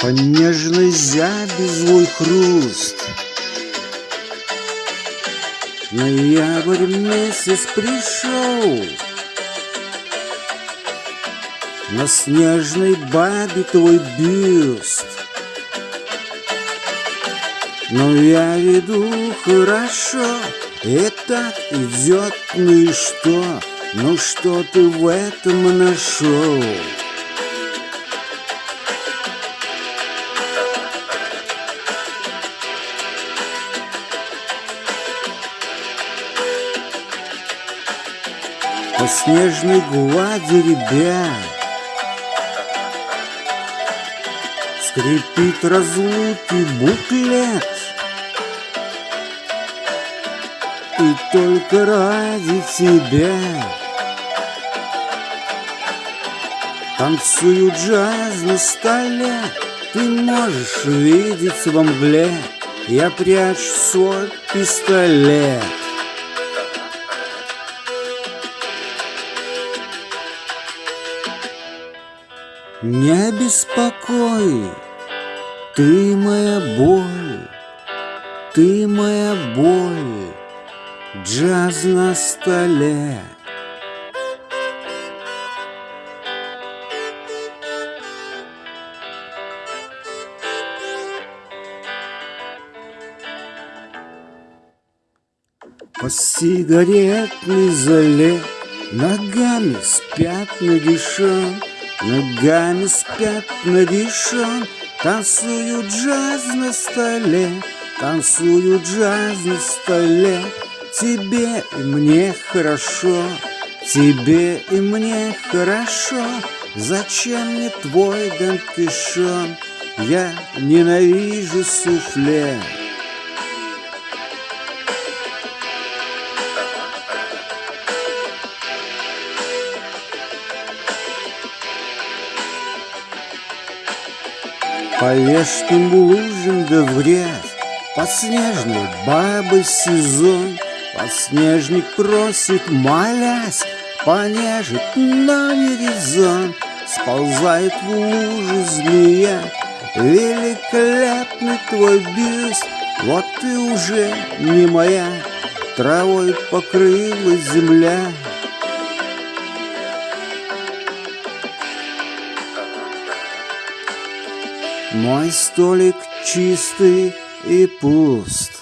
По нежной зябе злой хруст Ноябрь месяц пришел На снежной бабе твой бюст Но я веду хорошо И так идет, ну и что? Ну что ты в этом нашел? Снежной глади ребят. Скрипит разлуки буклет. И только ради тебя. Танцую джаз на столе. Ты можешь видеть во мгле. Я прячу свой пистолет Не беспокой, ты моя боль, ты моя боль, джаз на столе. По сигаретной зале Ногами спят нагишом Ногами спят нагишом Танцуют джаз на столе Танцуют джаз на столе. Тебе и мне хорошо Тебе и мне хорошо. Зачем мне твой Дон Я ненавижу суфле По вешким лужам да в грязь, Под снежной бабы сезон, Подснежник просит, молясь, Понежит, но не резон. Сползает в лужу змея, Великолепный твой бюст, Вот ты уже не моя, Травой покрыла земля. Мой столик чистый и пуст.